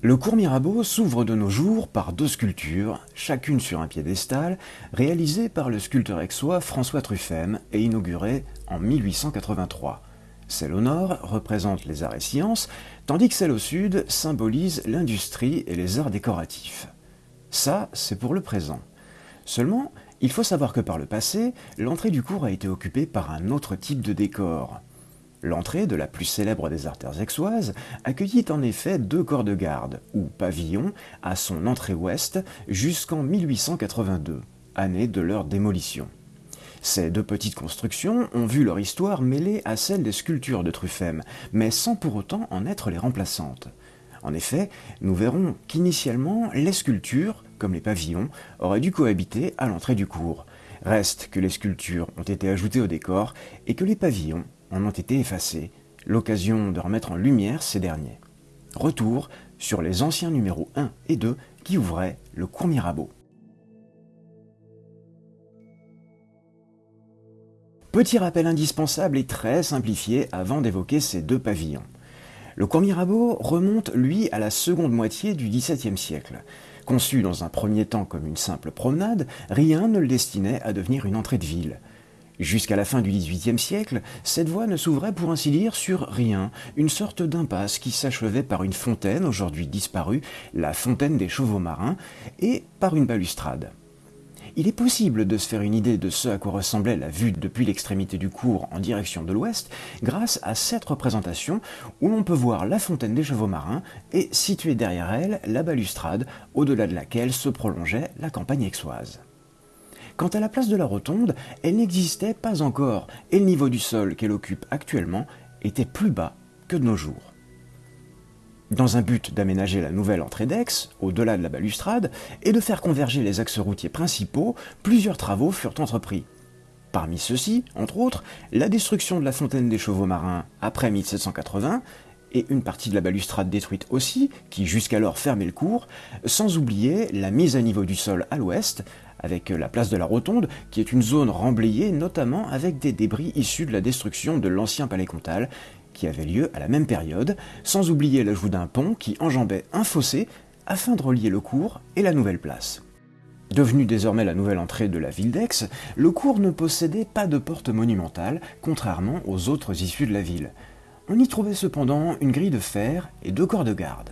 Le cours Mirabeau s'ouvre de nos jours par deux sculptures, chacune sur un piédestal, réalisées par le sculpteur aixois François Truffem et inaugurées en 1883. Celle au nord représente les arts et sciences, tandis que celle au sud symbolise l'industrie et les arts décoratifs. Ça, c'est pour le présent. Seulement, il faut savoir que par le passé, l'entrée du cours a été occupée par un autre type de décor. L'entrée de la plus célèbre des artères aixoises accueillit en effet deux corps de garde, ou pavillons, à son entrée ouest jusqu'en 1882, année de leur démolition. Ces deux petites constructions ont vu leur histoire mêlée à celle des sculptures de Truffem, mais sans pour autant en être les remplaçantes. En effet, nous verrons qu'initialement, les sculptures, comme les pavillons, auraient dû cohabiter à l'entrée du cours. Reste que les sculptures ont été ajoutées au décor et que les pavillons en ont été effacés, l'occasion de remettre en lumière ces derniers. Retour sur les anciens numéros 1 et 2 qui ouvraient le cours Mirabeau. Petit rappel indispensable et très simplifié avant d'évoquer ces deux pavillons. Le cours Mirabeau remonte, lui, à la seconde moitié du XVIIe siècle. Conçu dans un premier temps comme une simple promenade, rien ne le destinait à devenir une entrée de ville. Jusqu'à la fin du XVIIIe siècle, cette voie ne s'ouvrait pour ainsi dire sur rien, une sorte d'impasse qui s'achevait par une fontaine, aujourd'hui disparue, la fontaine des chevaux marins, et par une balustrade. Il est possible de se faire une idée de ce à quoi ressemblait la vue depuis l'extrémité du cours en direction de l'ouest grâce à cette représentation où l'on peut voir la fontaine des chevaux marins et située derrière elle la balustrade au-delà de laquelle se prolongeait la campagne aixoise. Quant à la place de la rotonde, elle n'existait pas encore, et le niveau du sol qu'elle occupe actuellement était plus bas que de nos jours. Dans un but d'aménager la nouvelle entrée d'Aix, au-delà de la balustrade, et de faire converger les axes routiers principaux, plusieurs travaux furent entrepris. Parmi ceux-ci, entre autres, la destruction de la fontaine des chevaux marins après 1780, et une partie de la balustrade détruite aussi, qui jusqu'alors fermait le cours, sans oublier la mise à niveau du sol à l'ouest, avec la place de la Rotonde, qui est une zone remblayée notamment avec des débris issus de la destruction de l'ancien palais comtal, qui avait lieu à la même période, sans oublier l'ajout d'un pont qui enjambait un fossé afin de relier le cours et la nouvelle place. Devenu désormais la nouvelle entrée de la ville d'Aix, le cours ne possédait pas de porte monumentale, contrairement aux autres issues de la ville. On y trouvait cependant une grille de fer et deux corps de garde.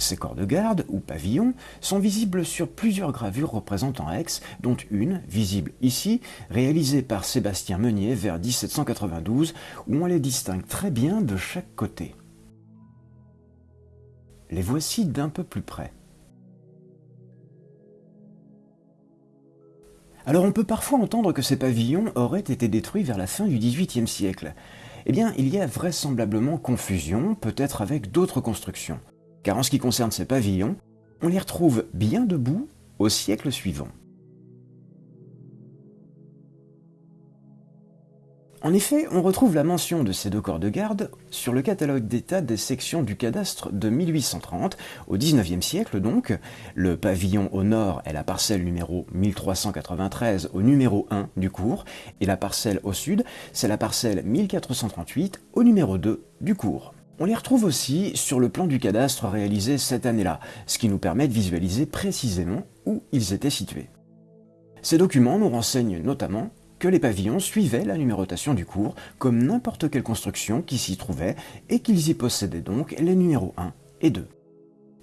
Ces corps de garde, ou pavillons, sont visibles sur plusieurs gravures représentant Aix, dont une, visible ici, réalisée par Sébastien Meunier vers 1792, où on les distingue très bien de chaque côté. Les voici d'un peu plus près. Alors on peut parfois entendre que ces pavillons auraient été détruits vers la fin du XVIIIe siècle. Eh bien, il y a vraisemblablement confusion, peut-être avec d'autres constructions car en ce qui concerne ces pavillons, on les retrouve bien debout au siècle suivant. En effet, on retrouve la mention de ces deux corps de garde sur le catalogue d'état des sections du cadastre de 1830, au XIXe siècle donc. Le pavillon au nord est la parcelle numéro 1393 au numéro 1 du cours, et la parcelle au sud, c'est la parcelle 1438 au numéro 2 du cours. On les retrouve aussi sur le plan du cadastre réalisé cette année-là, ce qui nous permet de visualiser précisément où ils étaient situés. Ces documents nous renseignent notamment que les pavillons suivaient la numérotation du cours, comme n'importe quelle construction qui s'y trouvait, et qu'ils y possédaient donc les numéros 1 et 2.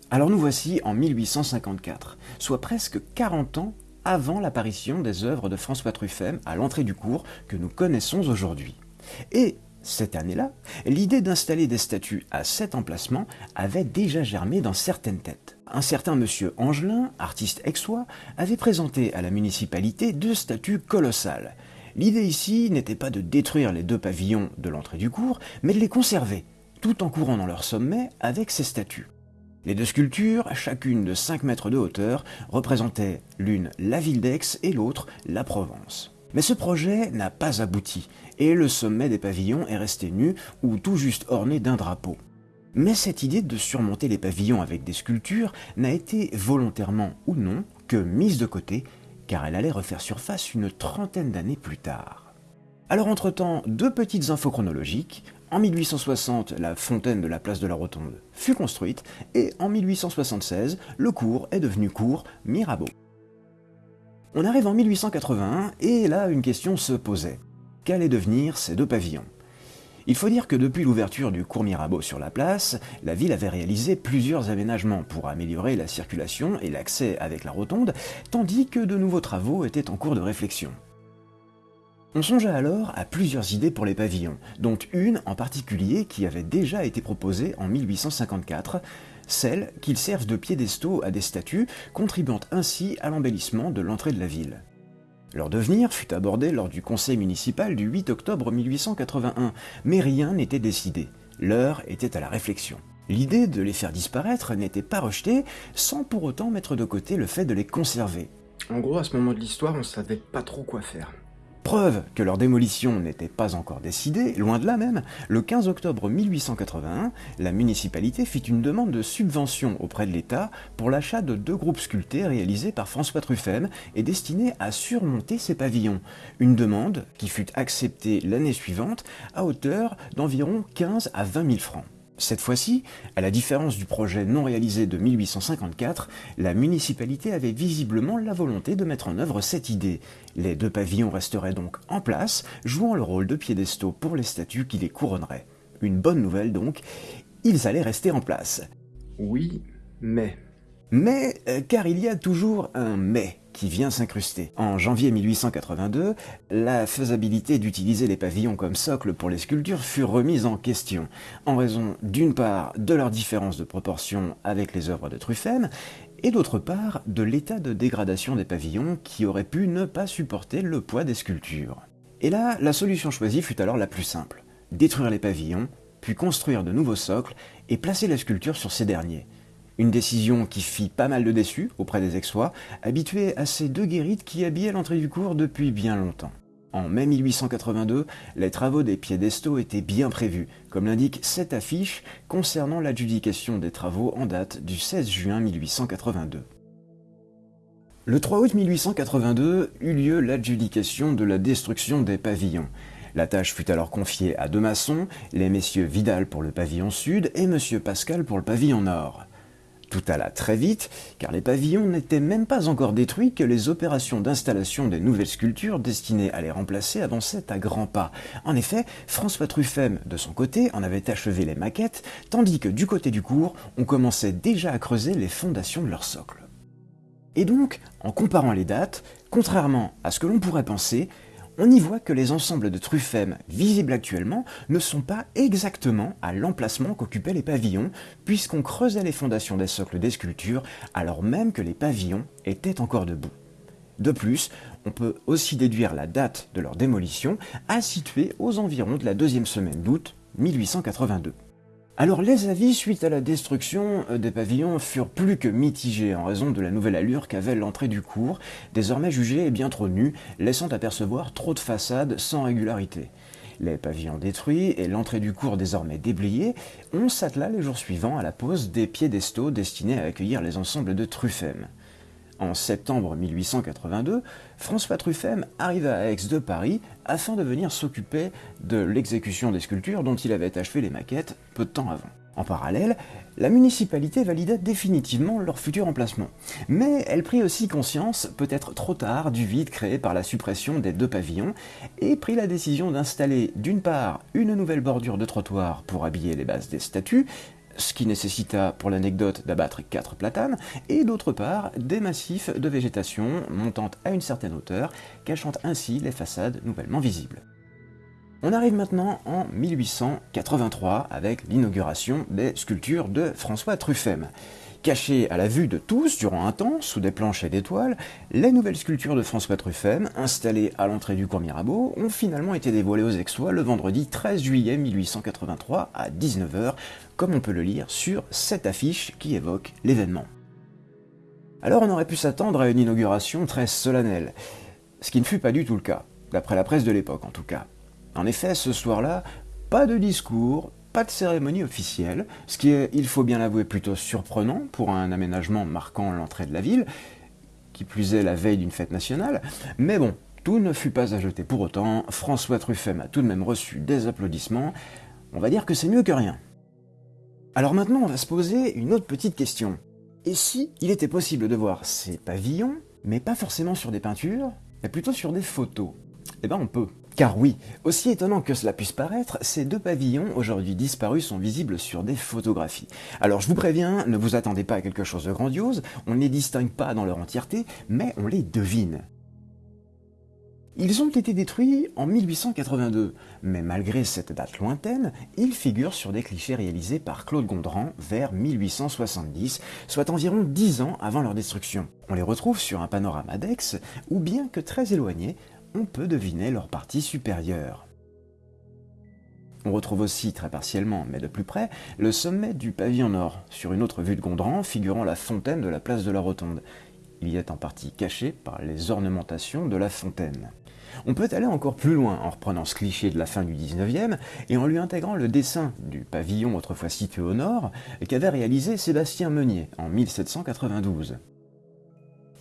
Alors nous voici en 1854, soit presque 40 ans avant l'apparition des œuvres de François Truffem à l'entrée du cours que nous connaissons aujourd'hui. Et cette année-là, l'idée d'installer des statues à cet emplacement avait déjà germé dans certaines têtes. Un certain monsieur Angelin, artiste aixois, avait présenté à la municipalité deux statues colossales. L'idée ici n'était pas de détruire les deux pavillons de l'entrée du cours, mais de les conserver, tout en courant dans leur sommet avec ces statues. Les deux sculptures, chacune de 5 mètres de hauteur, représentaient l'une la ville d'Aix et l'autre la Provence. Mais ce projet n'a pas abouti, et le sommet des pavillons est resté nu ou tout juste orné d'un drapeau. Mais cette idée de surmonter les pavillons avec des sculptures n'a été volontairement ou non que mise de côté, car elle allait refaire surface une trentaine d'années plus tard. Alors entre-temps, deux petites infos chronologiques. En 1860, la fontaine de la place de la Rotonde fut construite et en 1876, le cours est devenu cours Mirabeau. On arrive en 1881 et là une question se posait. Qu'allaient devenir ces deux pavillons? Il faut dire que depuis l'ouverture du cours Mirabeau sur la place, la ville avait réalisé plusieurs aménagements pour améliorer la circulation et l'accès avec la rotonde, tandis que de nouveaux travaux étaient en cours de réflexion. On songea alors à plusieurs idées pour les pavillons, dont une en particulier qui avait déjà été proposée en 1854, celle qu'ils servent de piédestaux à des statues, contribuant ainsi à l'embellissement de l'entrée de la ville. Leur devenir fut abordé lors du conseil municipal du 8 octobre 1881, mais rien n'était décidé. L'heure était à la réflexion. L'idée de les faire disparaître n'était pas rejetée, sans pour autant mettre de côté le fait de les conserver. En gros, à ce moment de l'histoire, on savait pas trop quoi faire. Preuve que leur démolition n'était pas encore décidée, loin de là même, le 15 octobre 1881, la municipalité fit une demande de subvention auprès de l'État pour l'achat de deux groupes sculptés réalisés par François Truffem et destinés à surmonter ces pavillons. Une demande qui fut acceptée l'année suivante à hauteur d'environ 15 à 20 000 francs. Cette fois-ci, à la différence du projet non réalisé de 1854, la municipalité avait visiblement la volonté de mettre en œuvre cette idée. Les deux pavillons resteraient donc en place, jouant le rôle de piédestaux pour les statues qui les couronneraient. Une bonne nouvelle donc, ils allaient rester en place. Oui, mais... Mais, euh, car il y a toujours un mais qui vient s'incruster. En janvier 1882, la faisabilité d'utiliser les pavillons comme socle pour les sculptures fut remise en question, en raison d'une part de leur différence de proportion avec les œuvres de Truffem, et d'autre part de l'état de dégradation des pavillons qui auraient pu ne pas supporter le poids des sculptures. Et là, la solution choisie fut alors la plus simple, détruire les pavillons, puis construire de nouveaux socles et placer la sculpture sur ces derniers. Une décision qui fit pas mal de déçus auprès des Aixois, habitués à ces deux guérites qui habillaient l'entrée du cours depuis bien longtemps. En mai 1882, les travaux des piédestaux étaient bien prévus, comme l'indique cette affiche concernant l'adjudication des travaux en date du 16 juin 1882. Le 3 août 1882 eut lieu l'adjudication de la destruction des pavillons. La tâche fut alors confiée à deux maçons, les messieurs Vidal pour le pavillon sud et monsieur Pascal pour le pavillon nord. Tout alla très vite, car les pavillons n'étaient même pas encore détruits que les opérations d'installation des nouvelles sculptures destinées à les remplacer avançaient à grands pas. En effet, François Truffem, de son côté, en avait achevé les maquettes, tandis que du côté du cours, on commençait déjà à creuser les fondations de leur socle. Et donc, en comparant les dates, contrairement à ce que l'on pourrait penser, on y voit que les ensembles de Truffem visibles actuellement ne sont pas exactement à l'emplacement qu'occupaient les pavillons, puisqu'on creusait les fondations des socles des sculptures alors même que les pavillons étaient encore debout. De plus, on peut aussi déduire la date de leur démolition à situer aux environs de la deuxième semaine d'août 1882. Alors les avis suite à la destruction euh, des pavillons furent plus que mitigés en raison de la nouvelle allure qu'avait l'entrée du cours, désormais jugée bien trop nue, laissant apercevoir trop de façades sans régularité. Les pavillons détruits et l'entrée du cours désormais déblayée, on s'attela les jours suivants à la pose des piédestaux destinés à accueillir les ensembles de Truffem. En septembre 1882, François Truffem arriva à Aix de Paris afin de venir s'occuper de l'exécution des sculptures dont il avait achevé les maquettes peu de temps avant. En parallèle, la municipalité valida définitivement leur futur emplacement. Mais elle prit aussi conscience, peut-être trop tard, du vide créé par la suppression des deux pavillons et prit la décision d'installer d'une part une nouvelle bordure de trottoir pour habiller les bases des statues, ce qui nécessita pour l'anecdote d'abattre quatre platanes, et d'autre part des massifs de végétation montant à une certaine hauteur, cachant ainsi les façades nouvellement visibles. On arrive maintenant en 1883 avec l'inauguration des sculptures de François Truffem. Cachées à la vue de tous durant un temps, sous des planches et des toiles, les nouvelles sculptures de François Truffem, installées à l'entrée du cours Mirabeau, ont finalement été dévoilées aux Aixois le vendredi 13 juillet 1883 à 19h, comme on peut le lire sur cette affiche qui évoque l'événement. Alors on aurait pu s'attendre à une inauguration très solennelle, ce qui ne fut pas du tout le cas, d'après la presse de l'époque en tout cas. En effet, ce soir-là, pas de discours, pas de cérémonie officielle, ce qui est, il faut bien l'avouer, plutôt surprenant pour un aménagement marquant l'entrée de la ville, qui plus est la veille d'une fête nationale, mais bon, tout ne fut pas à jeter pour autant, François Truffem a tout de même reçu des applaudissements, On va dire que c'est mieux que rien. Alors maintenant, on va se poser une autre petite question. Et si il était possible de voir ces pavillons, mais pas forcément sur des peintures, mais plutôt sur des photos? Eh ben on peut. Car oui, aussi étonnant que cela puisse paraître, ces deux pavillons aujourd'hui disparus sont visibles sur des photographies. Alors je vous préviens, ne vous attendez pas à quelque chose de grandiose, on ne les distingue pas dans leur entièreté, mais on les devine. Ils ont été détruits en 1882, mais malgré cette date lointaine, ils figurent sur des clichés réalisés par Claude Gondran vers 1870, soit environ 10 ans avant leur destruction. On les retrouve sur un panorama d'Aix, où bien que très éloignés, on peut deviner leur partie supérieure. On retrouve aussi, très partiellement, mais de plus près, le sommet du pavillon nord, sur une autre vue de Gondran figurant la fontaine de la place de la Rotonde. Il y est en partie caché par les ornementations de la fontaine. On peut aller encore plus loin en reprenant ce cliché de la fin du 19e et en lui intégrant le dessin du pavillon autrefois situé au nord qu'avait réalisé Sébastien Meunier en 1792.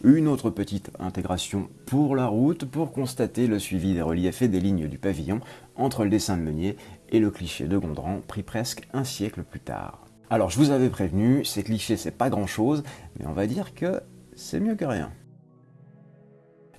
Une autre petite intégration pour la route pour constater le suivi des reliefs et des lignes du pavillon entre le dessin de Meunier et le cliché de Gondran pris presque un siècle plus tard. Alors je vous avais prévenu, ces clichés c'est pas grand chose, mais on va dire que c'est mieux que rien.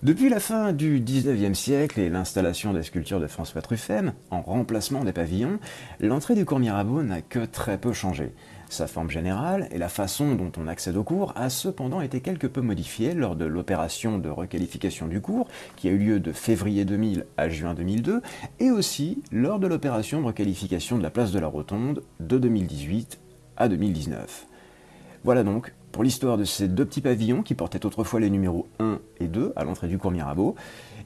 Depuis la fin du 19e siècle et l'installation des sculptures de François Truffem, en remplacement des pavillons, l'entrée du cours Mirabeau n'a que très peu changé. Sa forme générale et la façon dont on accède au cours a cependant été quelque peu modifiée lors de l'opération de requalification du cours, qui a eu lieu de février 2000 à juin 2002, et aussi lors de l'opération de requalification de la place de la Rotonde de 2018 à 2019. Voilà donc l'histoire de ces deux petits pavillons qui portaient autrefois les numéros 1 et 2 à l'entrée du cours Mirabeau,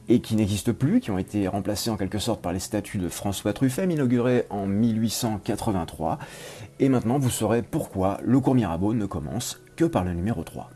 et qui n'existent plus, qui ont été remplacés en quelque sorte par les statues de François Truffem inaugurées en 1883. Et maintenant vous saurez pourquoi le cours Mirabeau ne commence que par le numéro 3.